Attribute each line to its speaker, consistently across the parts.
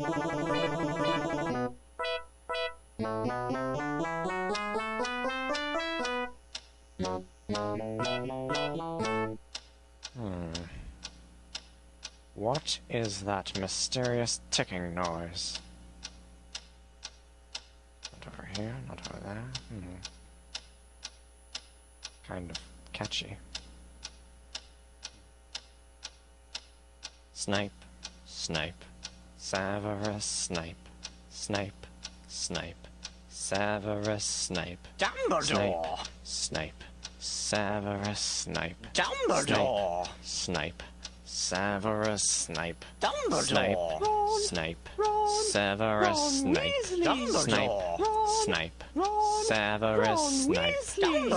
Speaker 1: Hmm. What is that mysterious ticking noise? Not over here, not over there. Hmm. Kind of catchy. Snipe, Snape, Severus Snape, Snape, Snape, Severus Snape.
Speaker 2: Dumbledore!
Speaker 1: Snape, Severus Snape.
Speaker 2: Dumbledore!
Speaker 1: Snape, Snape Severus Snape.
Speaker 2: Dumbledore!
Speaker 1: Snape, Ron, Snape. Ron. Severus Snape, Snape, Snape, Severus Snape,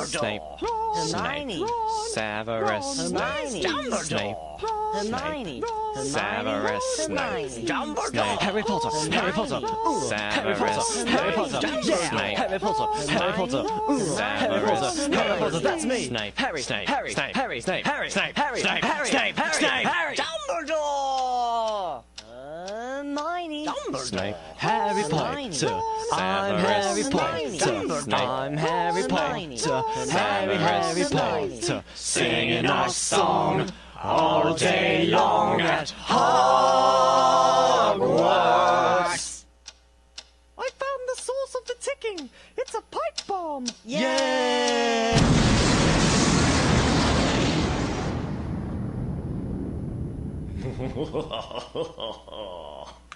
Speaker 1: Snape,
Speaker 2: Hermione!
Speaker 1: Severus Snape,
Speaker 2: Dumbledore!
Speaker 1: Snape,
Speaker 2: Hermione!
Speaker 1: Severus Snape,
Speaker 2: Dumbledore!
Speaker 3: Harry Potter, Harry Potter, ooh, Harry Potter, Harry Potter, yeah, Harry Potter, Harry Potter, ooh, Harry Potter, Harry Potter, that's me,
Speaker 1: Snape.
Speaker 3: Harry,
Speaker 1: Snape.
Speaker 3: Harry,
Speaker 1: Snape.
Speaker 3: Harry,
Speaker 1: Snape.
Speaker 3: Harry,
Speaker 1: Snape.
Speaker 3: Harry,
Speaker 1: Snape.
Speaker 3: Harry,
Speaker 1: Snape.
Speaker 3: Harry,
Speaker 1: Snape.
Speaker 3: Harry,
Speaker 1: Snape.
Speaker 2: Dumbledore! Hermione! Dumbledore!
Speaker 3: Harry Potter, I'm Harry Potter, I'm Harry Potter, Harry, Harry Potter,
Speaker 1: Singing our song all day long at
Speaker 3: Hogwarts. I found the source of the ticking. It's a pipe bomb.
Speaker 2: Yay!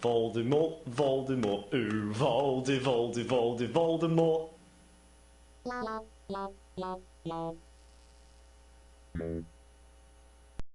Speaker 4: Voldemort, Voldemort, ooh, Voldy, Voldy, Voldy, Voldemort.